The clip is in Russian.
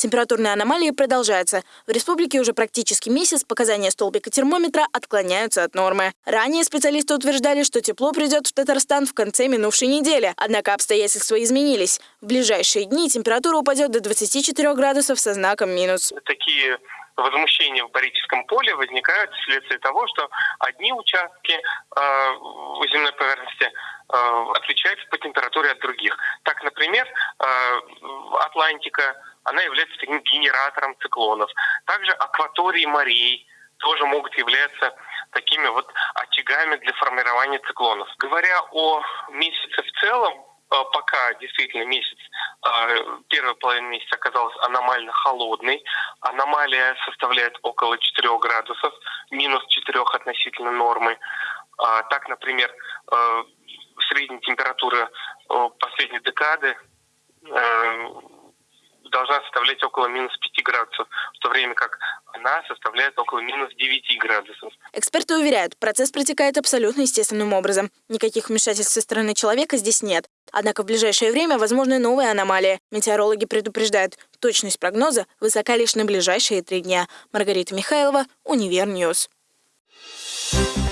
Температурные аномалии продолжаются. В республике уже практически месяц показания столбика термометра отклоняются от нормы. Ранее специалисты утверждали, что тепло придет в Татарстан в конце минувшей недели. Однако обстоятельства изменились. В ближайшие дни температура упадет до 24 градусов со знаком минус. Такие возмущения в Борическом поле возникают вследствие того, что одни участки э, земной поверхности э, отличаются по температуре от других. Так, например, э, Атлантика, она является таким генератором циклонов. Также акватории морей тоже могут являться такими вот очагами для формирования циклонов. Говоря о месяце в целом, э, пока действительно месяц, э, первая половина месяца оказалась аномально холодной. Аномалия составляет около 4 градусов, минус 4 относительно нормы. А, так, например, э, средняя температура последней декады должна составлять около минус 5 градусов, в то время как она составляет около минус 9 градусов. Эксперты уверяют, процесс протекает абсолютно естественным образом. Никаких вмешательств со стороны человека здесь нет. Однако в ближайшее время возможны новые аномалии. Метеорологи предупреждают, точность прогноза высока лишь на ближайшие три дня. Маргарита Михайлова, Универньюз. Thank